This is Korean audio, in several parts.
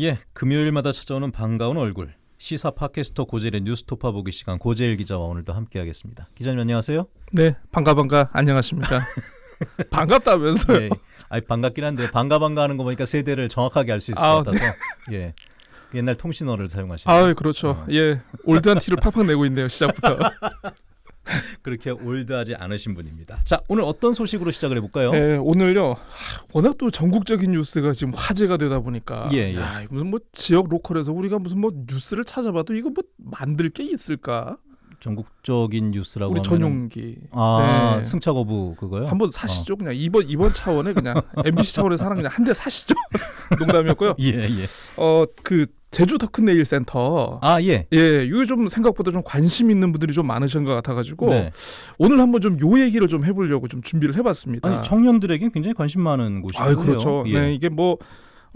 예, 금요일마다 찾아오는 반가운 얼굴. 시사 팟캐스터 고젤의 뉴스토파 보기 시간 고젤 기자와 오늘도 함께하겠습니다. 기자님 안녕하세요. 네, 반가 반가 안녕하십니까. 반갑다면서요. 네, 아니 반갑긴 한데 반가 반가 하는 거 보니까 세대를 정확하게 알 수 있을 아, 것 같아서 예. 옛날 통신어를 사용하시는 아, 그렇죠. 어. 예, 올드한 티를 팍팍 내고 있네요. 시작부터. 그렇게 올드하지 않으신 분입니다. 자, 오늘 어떤 소식으로 시작을 해볼까요? 예, 오늘요. 하, 워낙 또 전국적인 뉴스가 지금 화제가 되다 보니까 예, 예. 야, 무슨 뭐 지역 local에서 우리가 무슨 뭐 뉴스를 찾아봐도 이거 뭐 만들 게 있을까? 전국적인 뉴스라고 우리 전용기. 아 네. 승차 거부 그거요? 한번 사시죠. 그냥 이번 이번 차원에 그냥 MBC 차원에서 하는 그냥 한 대 사시죠. 농담이었고요. 예, 예. 어, 그 제주 더큰내일 센터. 아, 예. 예, 이게 좀 생각보다 좀 관심 있는 분들이 좀 많으신 것 같아가지고 네. 오늘 한번 좀 요 얘기를 좀 해보려고 좀 준비를 해봤습니다. 아니 청년들에게 굉장히 관심 많은 곳이고요. 아유, 그렇죠. 예. 네, 이게 뭐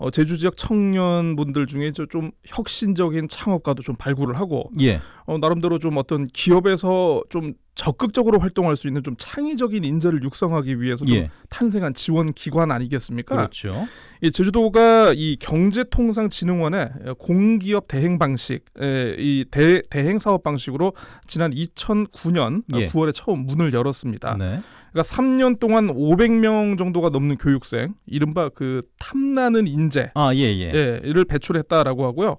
어, 제주 지역 청년분들 중에 저좀 혁신적인 창업가도 좀 발굴을 하고 예. 어, 나름대로 좀 어떤 기업에서 좀 적극적으로 활동할 수 있는 좀 창의적인 인재를 육성하기 위해서 좀 예. 탄생한 지원 기관 아니겠습니까? 그렇죠. 이 제주도가 이 경제통상진흥원의 공기업 대행 방식, 에, 이 대, 대행 사업 방식으로 지난 2009년 예. 9월에 처음 문을 열었습니다. 네. 그러니까 3년 동안 500명 정도가 넘는 교육생, 이른바 그 탐나는 인재, 아, 예, 예. 예, 이를 배출했다라고 하고요.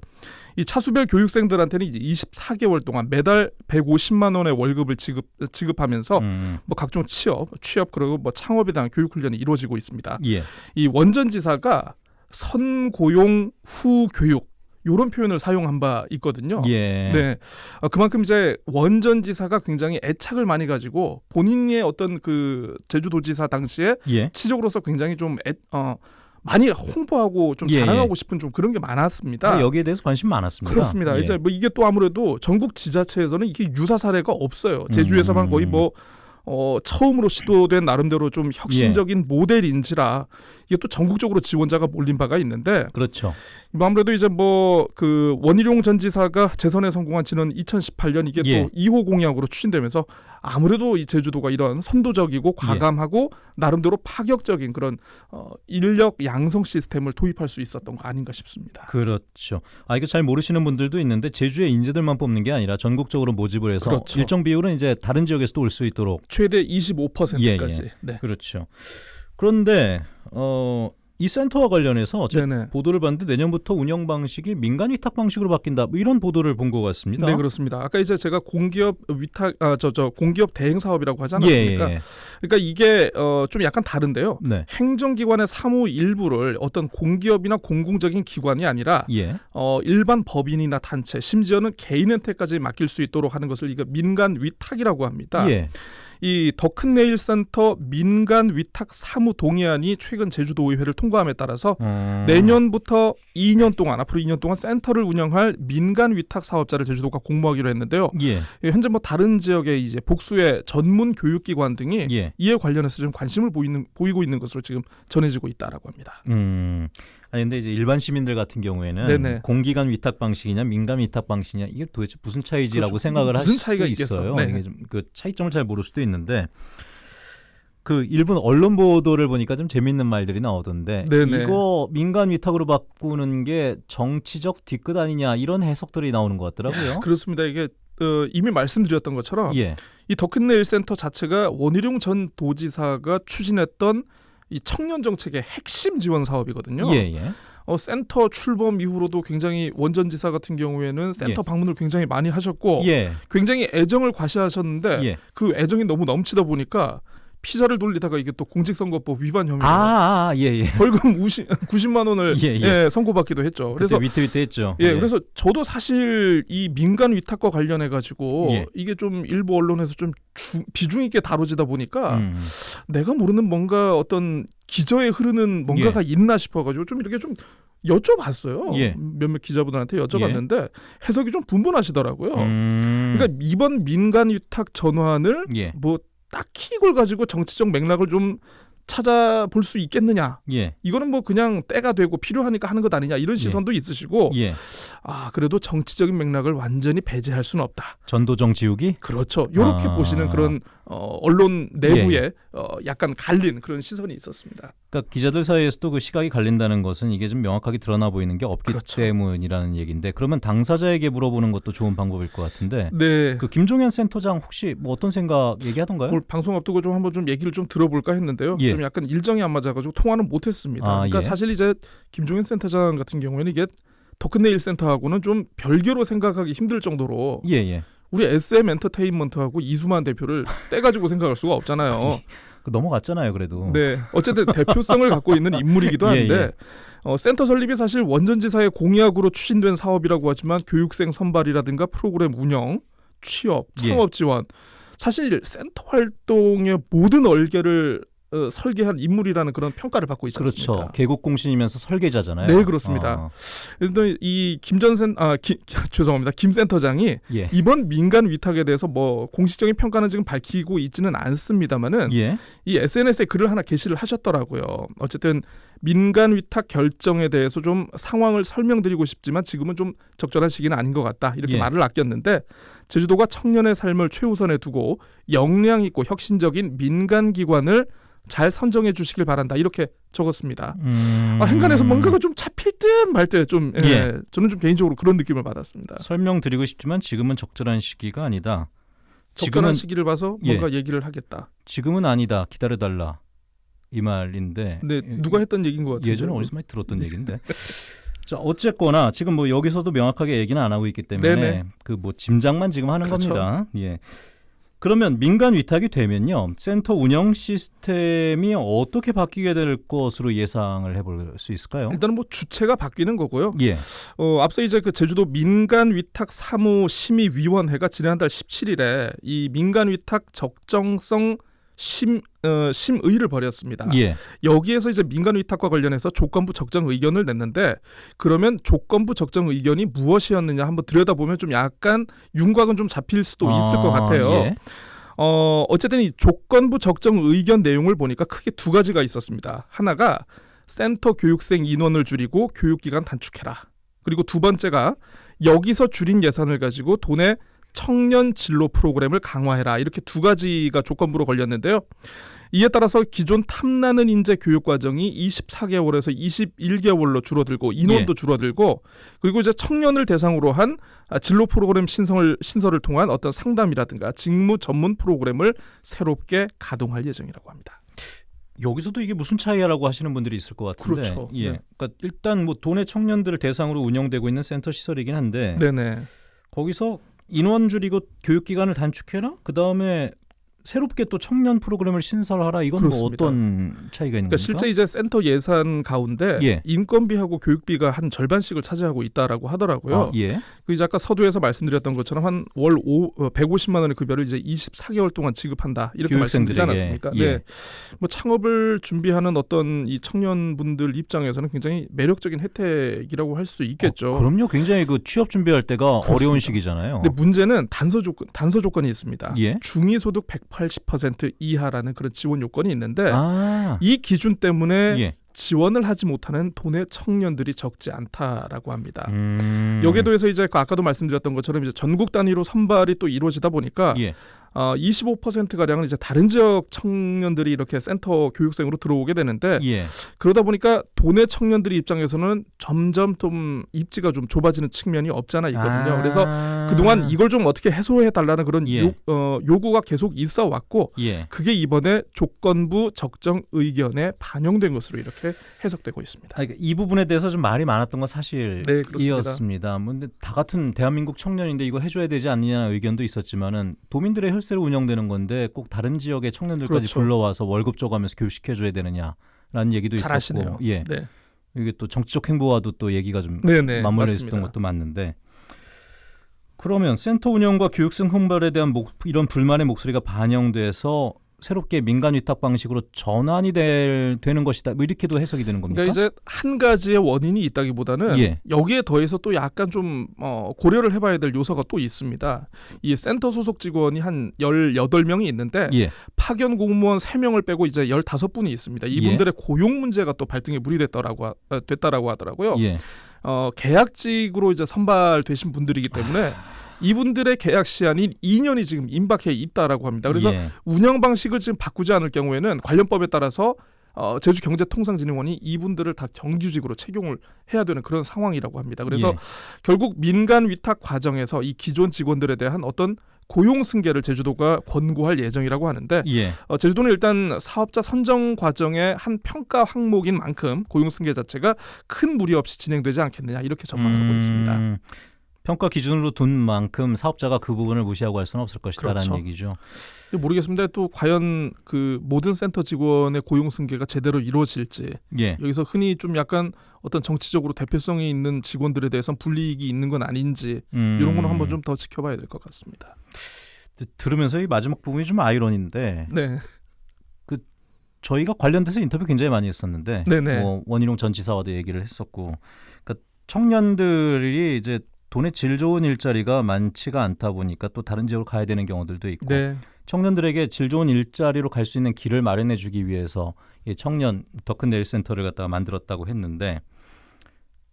이 차수별 교육생들한테는 이제 24개월 동안 매달 150만 원의 월급을 지급 지급하면서 음, 뭐 각종 취업, 취업 그리고 뭐 창업에 대한 교육 훈련이 이루어지고 있습니다. 예. 이 원전 지사가 선고용 후 교육 요런 표현을 사용한 바 있거든요. 예. 네, 어, 그만큼 이제 원전 지사가 굉장히 애착을 많이 가지고 본인의 어떤 그 제주도지사 당시에 예. 치적으로서 굉장히 좀 애, 어, 많이 홍보하고 좀 예, 자랑하고 싶은 좀 그런 게 많았습니다. 여기에 대해서 관심 많았습니다. 그렇습니다. 예. 이제 뭐 이게 또 아무래도 전국 지자체에서는 이게 유사 사례가 없어요. 제주에서만 음. 거의 뭐 어, 처음으로 시도된 나름대로 좀 예. 혁신적인 모델인지라 이게 또 전국적으로 지원자가 몰린 바가 있는데 그렇죠. 뭐 아무래도 이제 뭐 그 원희룡 전 지사가 재선에 성공한 지는 2018년 이게 예. 또 2호 공약으로 추진되면서 아무래도 이 제주도가 이런 선도적이고 예. 과감하고 나름대로 파격적인 그런 어, 인력 양성 시스템을 도입할 수 있었던 거 아닌가 싶습니다. 그렇죠. 아 이거 잘 모르시는 분들도 있는데 제주의 인재들만 뽑는 게 아니라 전국적으로 모집을 해서 그렇죠. 일정 비율은 이제 다른 지역에서도 올 수 있도록 최대 25%까지. 예, 네. 그렇죠. 그런데 어, 이 센터와 관련해서 네네. 보도를 봤는데 내년부터 운영 방식이 민간 위탁 방식으로 바뀐다. 뭐 이런 보도를 본 것 같습니다. 네 그렇습니다. 아까 이제 제가 공기업 위탁 아 저 저 공기업 대행 사업이라고 하지 예, 않았습니까? 예, 예. 그러니까 이게 어, 좀 약간 다른데요. 네. 행정기관의 사무 일부를 어떤 공기업이나 공공적인 기관이 아니라 예. 어, 일반 법인이나 단체 심지어는 개인한테까지 맡길 수 있도록 하는 것을 이거 민간 위탁이라고 합니다. 예. 이 더큰내일 센터 민간 위탁 사무 동의안이 최근 제주도의회를 통과함에 따라서 음. 내년부터 2년 동안 앞으로 2년 동안 센터를 운영할 민간 위탁 사업자를 제주도가 공모하기로 했는데요. 예. 예, 현재 뭐 다른 지역의 이제 복수의 전문 교육기관 등이 예. 이에 관련해서 좀 관심을 보이는 보이고 있는 것으로 지금 전해지고 있다라고 합니다. 음. 아니 근데 이제 일반 시민들 같은 경우에는 네네. 공기관 위탁 방식이냐 민간 위탁 방식이냐 이게 도대체 무슨 차이지라고 그렇죠. 생각을 무슨 할 차이가. 있어요. 네. 이게 좀 그 차이점을 잘 모를 수도 있는데 그 일부 언론 보도를 보니까 좀 재밌는 말들이 나오던데 네네. 이거 민간 위탁으로 바꾸는 게 정치적 뒤끝 아니냐 이런 해석들이 나오는 것 같더라고요. 그렇습니다. 이게 어, 이미 말씀드렸던 것처럼 예. 이 더큰내일 센터 자체가 원희룡 전 도지사가 추진했던 이 청년 정책의 핵심 지원 사업이거든요. 예, 예. 어, 센터 출범 이후로도 굉장히 원 전 지사 같은 경우에는 센터 예. 방문을 굉장히 많이 하셨고 예. 굉장히 애정을 과시하셨는데 예. 그 애정이 너무 넘치다 보니까 피자를 돌리다가 이게 또 공직선거법 위반 혐의로 아, 아, 예, 예. 벌금 50, 90만 원을 예, 예, 예. 선고받기도 했죠. 그래서 위태위태했죠. 예, 그래서 저도 사실 이 민간 위탁과 관련해 가지고 예. 이게 좀 일부 언론에서 좀 주- 비중 있게 다뤄지다 보니까 음. 내가 모르는 뭔가 어떤 기저에 흐르는 뭔가가 있나 싶어가지고 좀 이렇게 좀 여쭤봤어요. 예. 몇몇 기자분들한테 여쭤봤는데 해석이 좀 분분하시더라고요. 음. 그러니까 이번 민간 위탁 전환을 예. 뭐 딱히 이걸 가지고 정치적 맥락을 좀 찾아볼 수 있겠느냐? 예. 이거는 뭐 그냥 때가 되고 필요하니까 하는 것 아니냐 이런 시선도 있으시고 예. 아 그래도 정치적인 맥락을 완전히 배제할 수는 없다. 전도정 지우기? 그렇죠. 이렇게 아. 보시는 그런 어, 언론 내부에 어, 약간 갈린 그런 시선이 있었습니다. 그러니까 기자들 사이에서도 그 시각이 갈린다는 것은 이게 좀 명확하게 드러나 보이는 게 없기 그렇죠. 때문이라는 얘기인데 그러면 당사자에게 물어보는 것도 좋은 방법일 것 같은데 네. 그 김종현 센터장 혹시 뭐 어떤 생각 얘기하던가요? 방송 앞두고 좀 한번 좀 얘기를 좀 들어볼까 했는데요. 예. 좀 약간 일정이 안 맞아가지고 통화는 못했습니다. 아, 그러니까 예. 사실 이제 김종인 센터장 같은 경우에는 이게 더큰네일 센터하고는 좀 별개로 생각하기 힘들 정도로 예, 예. 우리 SM 엔터테인먼트하고 이수만 대표를 떼가지고 생각할 수가 없잖아요. 그 넘어갔잖아요, 그래도. 네, 어쨌든 대표성을 갖고 있는 인물이기도 예, 한데 예. 어, 센터 설립이 사실 원전지사의 공약으로 추진된 사업이라고 하지만 교육생 선발이라든가 프로그램 운영, 취업, 예. 창업 지원 사실 센터 활동의 모든 얼개를 어, 설계한 인물이라는 그런 평가를 받고 있지 그렇죠. 개국 공신이면서 설계자잖아요. 네, 그렇습니다. 어, 그런데 이 김전센 아 기, 죄송합니다. 김 센터장이 예. 이번 민간 위탁에 대해서 뭐 공식적인 평가는 지금 밝히고 있지는 않습니다만은 예. 이 SNS에 글을 하나 게시를 하셨더라고요. 어쨌든 민간 위탁 결정에 대해서 좀 상황을 설명드리고 싶지만 지금은 좀 적절한 시기는 아닌 것 같다. 이렇게 예. 말을 아꼈는데 제주도가 청년의 삶을 최우선에 두고 역량 있고 혁신적인 민간 기관을 잘 선정해 주시길 바란다. 이렇게 적었습니다. 음... 아, 행간에서 뭔가가 좀 잡힐 듯 말 듯좀 예, 예. 저는 좀 개인적으로 그런 느낌을 받았습니다. 설명드리고 싶지만 지금은 적절한 시기가 아니다. 적절한 지금은 시기를 봐서 예. 뭔가 얘기를 하겠다. 지금은 아니다. 기다려달라. 이 말인데. 근데 예, 누가 했던 얘기인 것 같은데. 예전에 어디서 많이 들었던 얘기인데. 자 어쨌거나 지금 뭐 여기서도 명확하게 얘기는 안 하고 있기 때문에. 그 뭐 짐작만 지금 하는 그렇죠. 겁니다. 예. 그러면 민간 위탁이 되면요 센터 운영 시스템이 어떻게 바뀌게 될 것으로 예상을 해볼 수 있을까요? 일단은 뭐 주체가 바뀌는 거고요. 예, 어, 앞서 이제 그 제주도 민간 위탁 사무 심의 위원회가 지난달 17일에 이 민간 위탁 적정성 심 어, 심의를 벌였습니다. 예, 여기에서 이제 민간 위탁과 관련해서 조건부 적정 의견을 냈는데 그러면 조건부 적정 의견이 무엇이었느냐 한번 들여다보면 좀 약간 윤곽은 좀 잡힐 수도 있을 것 아, 같아요. 예. 어, 어쨌든 이 조건부 적정 의견 내용을 보니까 크게 두 가지가 있었습니다. 하나가 센터 교육생 인원을 줄이고 교육기간 단축해라. 그리고 두 번째가 여기서 줄인 예산을 가지고 돈의 청년 진로 프로그램을 강화해라. 이렇게 두 가지가 조건부로 걸렸는데요. 이에 따라서 기존 탐나는 인재 교육 과정이 24개월에서 21개월로 줄어들고 인원도 줄어들고 그리고 이제 청년을 대상으로 한 아, 진로 프로그램 신성을 신설을 통한 어떤 상담이라든가 직무 전문 프로그램을 새롭게 가동할 예정이라고 합니다. 여기서도 이게 무슨 차이야라고 하시는 분들이 있을 것 같은데, 그렇죠. 예, 네. 그러니까 일단 뭐 도내 청년들을 대상으로 운영되고 있는 센터 시설이긴 한데 네네. 거기서 인원 줄이고 교육 기간을 단축해라. 그 다음에 새롭게 또 청년 프로그램을 신설하라. 이건 뭐. 어떤 차이가 있는 그러니까 겁니까? 실제 이제 센터 예산 가운데 예. 인건비하고 교육비가 한 절반씩을 차지하고 있다라고 하더라고요. 아, 예. 그 이제 아까 서두에서 말씀드렸던 것처럼 한 월 150만 원의 급여를 이제 24개월 동안 지급한다 이렇게 말씀드리지. 않았습니까? 예. 네. 뭐 창업을 준비하는 어떤 이 청년분들 입장에서는 굉장히 매력적인 혜택이라고 할 수 있겠죠. 어, 그럼요. 굉장히 그 취업 준비할 때가 그렇습니다. 어려운 시기잖아요. 근데 문제는 단서 조건 단서 조건이 있습니다. 예. 중위 소득 180% 이하라는 그런 지원 요건이 있는데 아, 이 기준 때문에 예. 지원을 하지 못하는 돈의 청년들이 적지 않다라고 합니다. 음. 여기에 더해서 이제 그 아까도 말씀드렸던 것처럼 이제 전국 단위로 선발이 또 이루어지다 보니까 예. 어, 25% 가량은 이제 다른 지역 청년들이 이렇게 센터 교육생으로 들어오게 되는데 예. 그러다 보니까 돈의 청년들이 입장에서는 점점 좀 입지가 좀 좁아지는 측면이 없잖아 있거든요. 아. 그래서 그동안 이걸 좀 어떻게 해소해 달라는 그런 예. 요, 어, 요구가 계속 있어 왔고 예. 그게 이번에 조건부 적정 의견에 반영된 것으로 이렇게 해석되고 있습니다. 아, 그러니까 이 부분에 대해서 좀 말이 많았던 건 사실이었습니다. 네, 그렇습니다. 뭐 근데 다 같은 대한민국 청년인데 이거 해줘야 되지 않느냐 의견도 있었지만은 도민들의 혈 세로 운영되는 건데 꼭 다른 지역의 청년들까지 그렇죠. 불러와서 월급 줘가면서 교육시켜줘야 되느냐라는 얘기도 잘 있었고, 아시네요. 예, 네, 이게 또 정치적 행보와도 또 얘기가 좀 네, 네 맞물려. 있었던 것도 맞는데 그러면 센터 운영과 교육생 선발에 대한 목, 이런 불만의 목소리가 반영돼서 새롭게 민간 위탁 방식으로 전환이 될, 되는 것이다. 뭐 이렇게도 해석이 되는 겁니까? 그러니까 이제 한 가지의 원인이 있다기보다는 예. 여기에 더해서 또 약간 좀 어, 고려를 해봐야 될 요소가 또 있습니다. 이 센터 소속 직원이 한 18명이 있는데 예. 파견 공무원 3명을 빼고 이제 15분이 있습니다. 이분들의 고용 문제가 또 발등에 물이 됐다라고 하- 어, 됐다라고 하더라고요. 예. 어, 계약직으로 이제 선발되신 분들이기 때문에 이분들의 계약 시한이 2년이 지금 임박해 있다라고 합니다. 그래서 예. 운영 방식을 지금 바꾸지 않을 경우에는 관련법에 따라서 어, 제주경제통상진흥원이 이분들을 다 정규직으로 채용을 해야 되는 그런 상황이라고 합니다. 그래서 예. 결국 민간 위탁 과정에서 이 기존 직원들에 대한 어떤 고용 승계를 제주도가 권고할 예정이라고 하는데 예. 어, 제주도는 일단 사업자 선정 과정의 한 평가 항목인 만큼 고용 승계 자체가 큰 무리 없이 진행되지 않겠느냐 이렇게 전망하고 음, 있습니다. 평가 기준으로 둔 만큼 사업자가 그 부분을 무시하고 할 수는 없을 것이다라는 그렇죠. 얘기죠. 모르겠습니다. 또 과연 그 모든 센터 직원의 고용 승계가 제대로 이루어질지 예. 여기서 흔히 좀 약간 어떤 정치적으로 대표성이 있는 직원들에 대해서 불이익이 있는 건 아닌지 음, 이런 거는 한번 좀 더 지켜봐야 될 것 같습니다. 드- 들으면서 이 마지막 부분이 좀 아이러니인데 네, 저희가 관련돼서 인터뷰 굉장히 많이 했었는데 네네. 뭐 원희룡 전 지사와도 얘기를 했었고 그러니까 청년들이 이제 돈의 질 좋은 일자리가 많지가 않다 보니까 또 다른 지역으로 가야 되는 경우들도 있고 네, 청년들에게 질 좋은 일자리로 갈 수 있는 길을 마련해 주기 위해서 이 청년 더 큰 내일 센터를 갖다가 만들었다고 했는데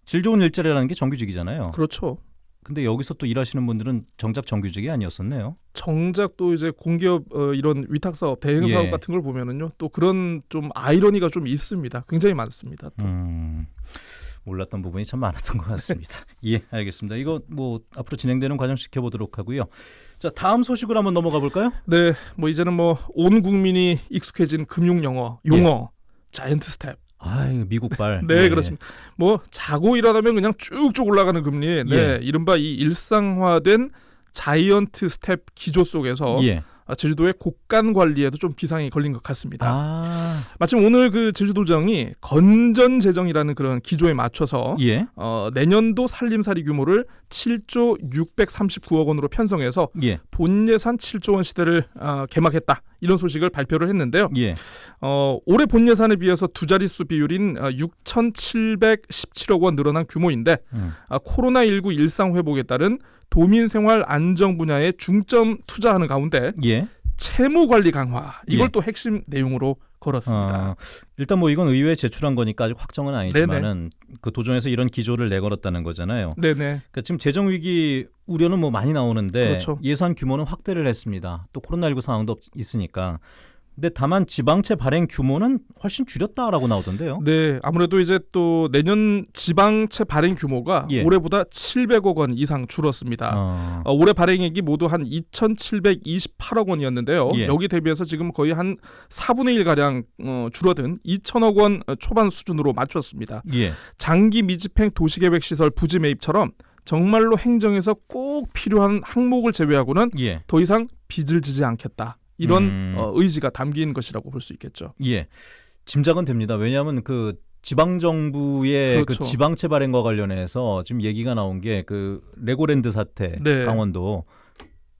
질 좋은 일자리라는 게 정규직이잖아요. 그렇죠. 근데 여기서 또 일하시는 분들은 정작 정규직이 아니었었네요. 정작 또 이제 공기업 어, 이런 위탁 사업, 대행 사업 예. 같은 걸 보면은요, 또 그런 좀 아이러니가 좀 있습니다. 굉장히 많습니다. 또. 음, 몰랐던 부분이 참 많았던 것 같습니다. 예, 알겠습니다. 이거 뭐 앞으로 진행되는 과정 지켜보도록 하고요. 자, 다음 소식으로 한번 넘어가 볼까요? 네, 뭐 이제는 뭐 온 국민이 익숙해진 금융 영어, 용어, giant step. 아, 미국발. 네, 예. 그렇습니다. 뭐 자고 일어나면 그냥 쭉쭉 올라가는 금리. 네, 예. 이른바 이 일상화된 giant step 기조 속에서 예. 아, 제주도의 곳간 관리에도 좀 비상이 걸린 것 같습니다. 아, 마침 오늘 그 제주도정이 건전 재정이라는 그런 기조에 맞춰서 예, 어, 내년도 살림살이 규모를 7조 639억 원으로 편성해서 예, 본 예산 7조 원 시대를 어, 개막했다 이런 소식을 발표를 했는데요. 예. 어, 올해 본 예산에 비해서 두 자릿수 비율인 어, 6,717억 원 늘어난 규모인데 음. 아, 코로나19 일상 회복에 따른 도민 생활 안정 분야에 중점 투자하는 가운데 예. 채무 관리 강화 이걸 예. 또 핵심 내용으로 걸었습니다. 어, 일단 뭐 이건 의회에 제출한 거니까 아직 확정은 아니지만은 그 도정에서 이런 기조를 내걸었다는 거잖아요. 네네. 그러니까 지금 재정 위기 우려는 뭐 많이 나오는데 그렇죠. 예산 규모는 확대를 했습니다. 또 코로나19 상황도 없- 있으니까. 근데 다만 지방채 발행 규모는 훨씬 줄였다라고 나오던데요. 네, 아무래도 이제 또 내년 지방채 발행 규모가 예. 올해보다 700억 원 이상 줄었습니다. 어, 어, 올해 발행액이 모두 한 2,728억 원이었는데요. 예. 여기 대비해서 지금 거의 한 4분의 1 가량 어, 줄어든 2천억 원 초반 수준으로 맞췄습니다. 예. 장기 미집행 도시계획 시설 부지 매입처럼 정말로 행정에서 꼭 필요한 항목을 제외하고는 예. 더 이상 빚을 지지 않겠다. 이런 음. 어, 의지가 담긴 것이라고 볼 수 있겠죠. 예. 짐작은 됩니다. 왜냐하면 그 지방 정부의 그 그렇죠. 지방 채 발행과 관련해서 지금 얘기가 나온 게 그 레고랜드 사태 네. 강원도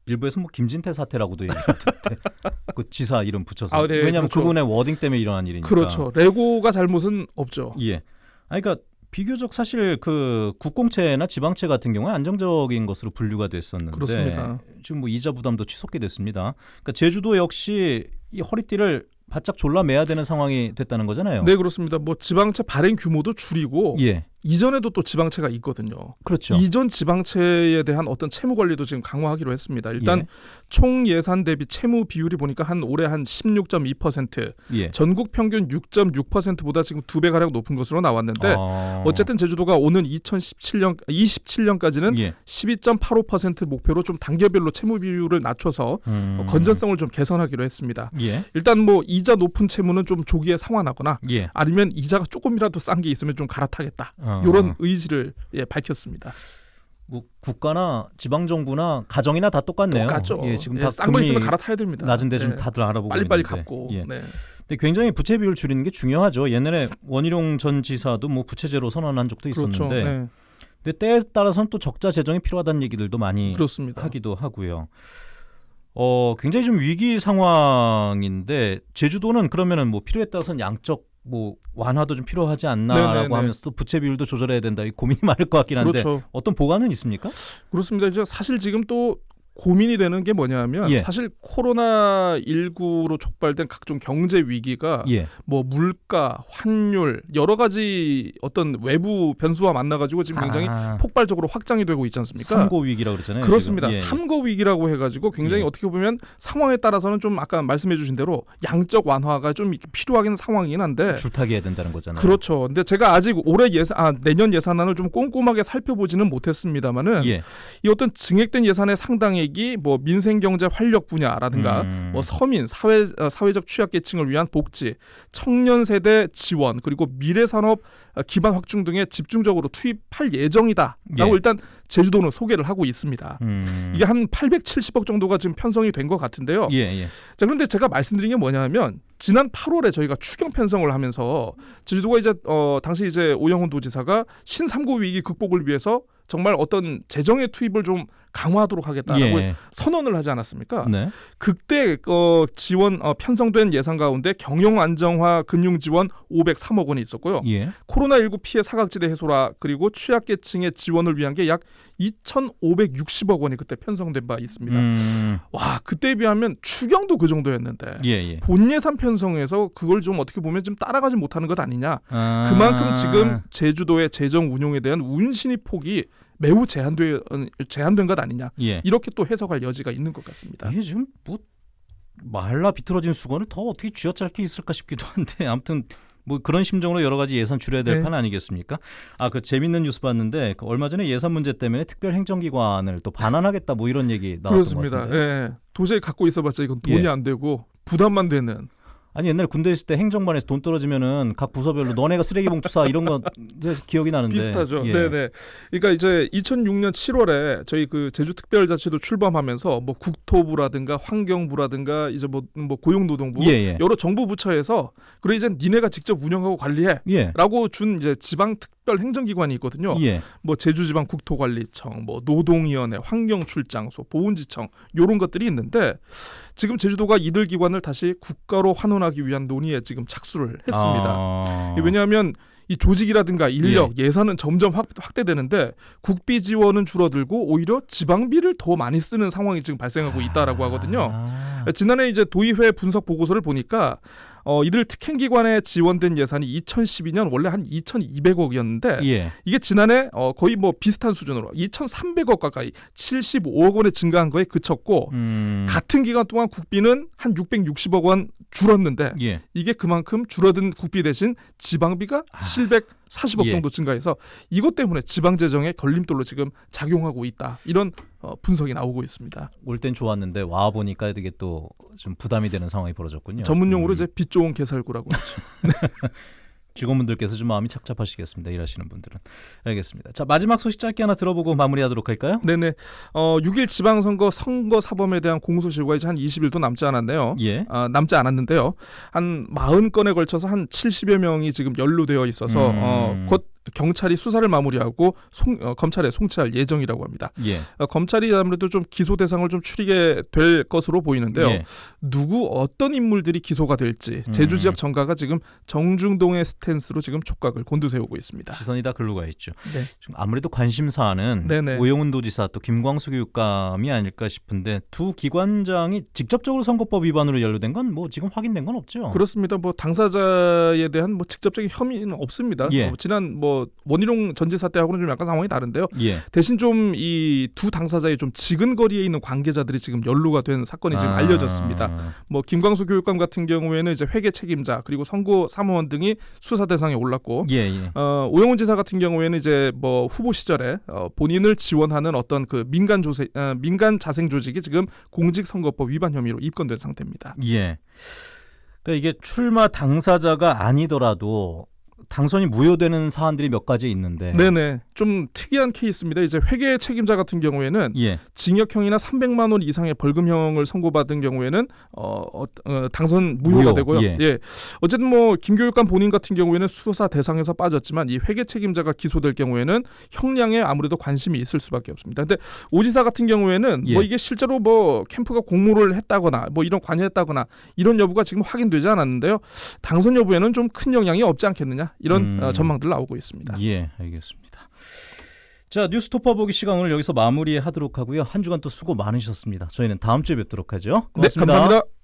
일부에서 뭐 김진태 사태라고도 얘기하던데 그 지사 이름 붙여서 아, 네, 왜냐하면 그렇죠. 그분의 워딩 때문에 일어난 일이니까 그렇죠. 레고가 잘못은 없죠. 예. 아니, 그러니까 비교적 사실 그 국공채나 지방채 같은 경우에 안정적인 것으로 분류가 됐었는데 그렇습니다. 지금 뭐 이자 부담도 치솟게 됐습니다. 그러니까 제주도 역시 이 허리띠를 바짝 졸라매야 되는 상황이 됐다는 거잖아요. 네, 그렇습니다. 뭐 지방채 발행 규모도 줄이고 예. 이전에도 또 지방채가 있거든요. 그렇죠. 이전 지방채에 대한 어떤 채무 관리도 지금 강화하기로 했습니다. 일단 예. 총 예산 대비 채무 비율이 보니까 한 올해 한 16.2%, 예. 전국 평균 6.6%보다 지금 두 배 가량 높은 것으로 나왔는데 어... 어쨌든 제주도가 오는 2017년 27년까지는 예. 12.85% 목표로 좀 단계별로 채무 비율을 낮춰서 음... 건전성을 좀 개선하기로 했습니다. 예. 일단 뭐 이자 높은 채무는 좀 조기에 상환하거나 예. 아니면 이자가 조금이라도 싼 게 있으면 좀 갈아타겠다. 어... 이런 의지를 예, 밝혔습니다. 뭐 국가나 지방 정부나 가정이나 다 똑같네요. 똑같죠. 예, 지금 예, 다 싼거 금리 있으면 갈아타야 됩니다. 낮은데 좀 예. 다들 알아보고 빨리빨리 있는데. 갚고. 예. 네. 근데 굉장히 부채 비율 줄이는 게 중요하죠. 옛날에 원희룡 전 지사도 뭐 부채제로 선언한 적도 그렇죠. 있었는데, 네. 근데 때에 따라서는 또 적자 재정이 필요하다는 얘기들도 많이 그렇습니다. 하기도 하고요. 어, 굉장히 좀 위기 상황인데 제주도는 그러면은 뭐 필요에 따라서는 양적 뭐 완화도 좀 필요하지 않나라고 네네네. 하면서 또 부채 비율도 조절해야 된다. 이 고민이 많을 것 같긴 한데 그렇죠. 어떤 보관은 있습니까? 그렇습니다. 이제 사실 지금 또 고민이 되는 게 뭐냐면 예. 사실 코로나 19로 촉발된 각종 경제 위기가 예. 뭐 물가, 환율 여러 가지 어떤 외부 변수와 만나 가지고 지금 굉장히 아, 폭발적으로 확장이 되고 있지 않습니까? 삼고 위기라고 그러잖아요. 그렇습니다. 예, 예. 삼거 위기라고 해 가지고 굉장히 예. 어떻게 보면 상황에 따라서는 좀 아까 말씀해 주신 대로 양적 완화가 좀 필요하긴 상황이긴 한데 줄타기 해야 된다는 거잖아요. 그렇죠. 근데 제가 아직 올해 예산, 아 내년 예산안을 좀 꼼꼼하게 살펴보지는 못했습니다만은 예. 이 어떤 증액된 예산의 상당 액이 뭐 민생 경제 활력 분야라든가 음. 뭐 서민 사회 어, 사회적 취약계층을 위한 복지, 청년 세대 지원 그리고 미래 산업 어, 기반 확충 등에 집중적으로 투입할 예정이다라고 예. 일단 제주도는 소개를 하고 있습니다. 음. 이게 한 870억 정도가 지금 편성이 된 것 같은데요. 예, 예. 자 그런데 제가 말씀드린 게 뭐냐면 지난 8월에 저희가 추경 편성을 하면서 제주도가 이제 어 당시 이제 오영훈 도지사가 신삼고 위기 극복을 위해서 정말 어떤 재정의 투입을 좀 강화하도록 하겠다라고 예. 선언을 하지 않았습니까? 네. 그때 어 지원 어 편성된 예산 가운데 경영 안정화 금융 지원 503억 원이 있었고요. 예. 코로나19 피해 사각지대 해소라 그리고 취약계층의 지원을 위한 게 약 2,560억 원이 그때 편성된 바 있습니다. 음. 와 그때에 비하면 추경도 그 정도였는데 예, 예. 본 예산 편성에서 그걸 좀 어떻게 보면 좀 따라가지 못하는 것 아니냐. 아. 그만큼 지금 제주도의 재정 운용에 대한 운신의 폭이 매우 제한돼 제한된 것 아니냐. 예. 이렇게 또 해석할 여지가 있는 것 같습니다. 이게 지금 뭐 말라 비틀어진 수건을 더 어떻게 쥐어짤 게 있을까 싶기도 한데 아무튼 뭐 그런 심정으로 여러 가지 예산 줄여야 될 네. 판 아니겠습니까? 아 그 재밌는 뉴스 봤는데 그 얼마 전에 예산 문제 때문에 특별 행정기관을 또 반환하겠다 뭐 이런 얘기 나왔던 것 그렇습니다. 같은데. 예. 도저히 갖고 있어봤자 이건 돈이 예. 안 되고 부담만 되는. 아니 옛날 군대 있을 때 행정반에서 돈 떨어지면은 각 부서별로 너네가 쓰레기 봉투 사 이런 거 기억이 나는데 비슷하죠. 예. 네네. 그러니까 이제 2006년 7월에 저희 그 제주특별자치도 출범하면서 뭐 국토부라든가 환경부라든가 이제 뭐, 뭐 고용노동부 예, 예. 여러 정부 부처에서 그래 이제 니네가 직접 운영하고 관리해. 예. 라고 준 이제 지방 특 별 행정기관이 있거든요. 예. 뭐 제주지방 국토관리청, 뭐 노동위원회, 환경출장소, 보훈지청 요런 것들이 있는데 지금 제주도가 이들 기관을 다시 국가로 환원하기 위한 논의에 지금 착수를 했습니다. 아. 왜냐하면 이 조직이라든가 인력, 예. 산은 점점 확, 확대되는데 국비 지원은 줄어들고 오히려 지방비를 더 많이 쓰는 상황이 지금 발생하고 있다라고 하거든요. 아. 지난해 이제 도의회 분석 보고서를 보니까 어, 이들 특행기관에 지원된 예산이 2012년 원래 한 2,200억이었는데 예. 이게 지난해 어, 거의 뭐 비슷한 수준으로 2,300억 가까이 75억 원에 증가한 거에 그쳤고 음. 같은 기간 동안 국비는 한 660억 원 줄었는데 예. 이게 그만큼 줄어든 국비 대신 지방비가 740억 아. 예. 정도 증가해서 이것 때문에 지방 재정에 걸림돌로 지금 작용하고 있다 이런 어, 분석이 나오고 있습니다. 올 땐 좋았는데 와 보니까 이게 또 좀 부담이 되는 상황이 벌어졌군요. 전문 용어로 음. 이제 빚 좋은 개살구라고 하죠. 직원분들께서 좀 마음이 착잡하시겠습니다. 일하시는 분들은. 알겠습니다. 자 마지막 소식 짧게 하나 들어보고 마무리하도록 할까요? 네네. 어, 6일 지방선거 선거 사범에 대한 공소시효가 이제 한 20일도 남지 않았네요. 예. 아, 남지 않았는데요. 한 40건에 걸쳐서 한 70여 명이 지금 연루되어 있어서 음. 어, 곧 경찰이 수사를 마무리하고 송, 어, 검찰에 송치할 예정이라고 합니다. 예. 어, 검찰이 아무래도 좀 기소 대상을 좀 추리게 될 것으로 보이는데요. 예. 누구 어떤 인물들이 기소가 될지 음. 제주 지역 정가가 지금 정중동의 스탠스로 지금 촉각을 곤두세우고 있습니다. 시선이 다 글로 가 있죠. 네. 지금 아무래도 관심사는 네네. 오영훈 도지사 또 김광수 교육감이 아닐까 싶은데 두 기관장이 직접적으로 선거법 위반으로 연루된 건 뭐 지금 확인된 건 없죠. 그렇습니다. 뭐 당사자에 대한 뭐 직접적인 혐의는 없습니다. 예. 어, 지난 뭐 원희룡 전 지사 때하고는 좀 약간 상황이 다른데요. 예. 대신 좀 이 두 당사자의 좀 지근거리에 있는 관계자들이 지금 연루가 된 사건이 지금 아. 알려졌습니다. 뭐 김광수 교육감 같은 경우에는 이제 회계 책임자 그리고 선고 사무원 등이 수사 대상에 올랐고 예, 예. 어, 오영훈 지사 같은 경우에는 이제 뭐 후보 시절에 어, 본인을 지원하는 어떤 그 민간 조세 어, 민간 자생 조직이 지금 공직선거법 위반 혐의로 입건된 상태입니다. 예. 그러니까 이게 출마 당사자가 아니더라도 당선이 무효되는 사안들이 몇 가지 있는데 네네. 좀 특이한 케이스입니다. 이제 회계 책임자 같은 경우에는 예. 징역형이나 300만 원 이상의 벌금형을 선고받은 경우에는 어, 어, 어, 당선 무효가 무효, 되고요. 예. 어쨌든 뭐 김교육감 본인 같은 경우에는 수사 대상에서 빠졌지만 이 회계 책임자가 기소될 경우에는 형량에 아무래도 관심이 있을 수밖에 없습니다. 근데 오지사 같은 경우에는 예. 뭐 이게 실제로 뭐 캠프가 공모를 했다거나 뭐 이런 관여했다거나 이런 여부가 지금 확인되지 않았는데요. 당선 여부에는 좀 큰 영향이 없지 않겠느냐 이런 음. 어, 전망들 나오고 있습니다. 예, 알겠습니다. 자, 뉴스토퍼 보기 시간 오늘 여기서 마무리하도록 하고요. 한 주간 또 수고 많으셨습니다. 저희는 다음 주에 뵙도록 하죠. 네, 고맙습니다. 감사합니다.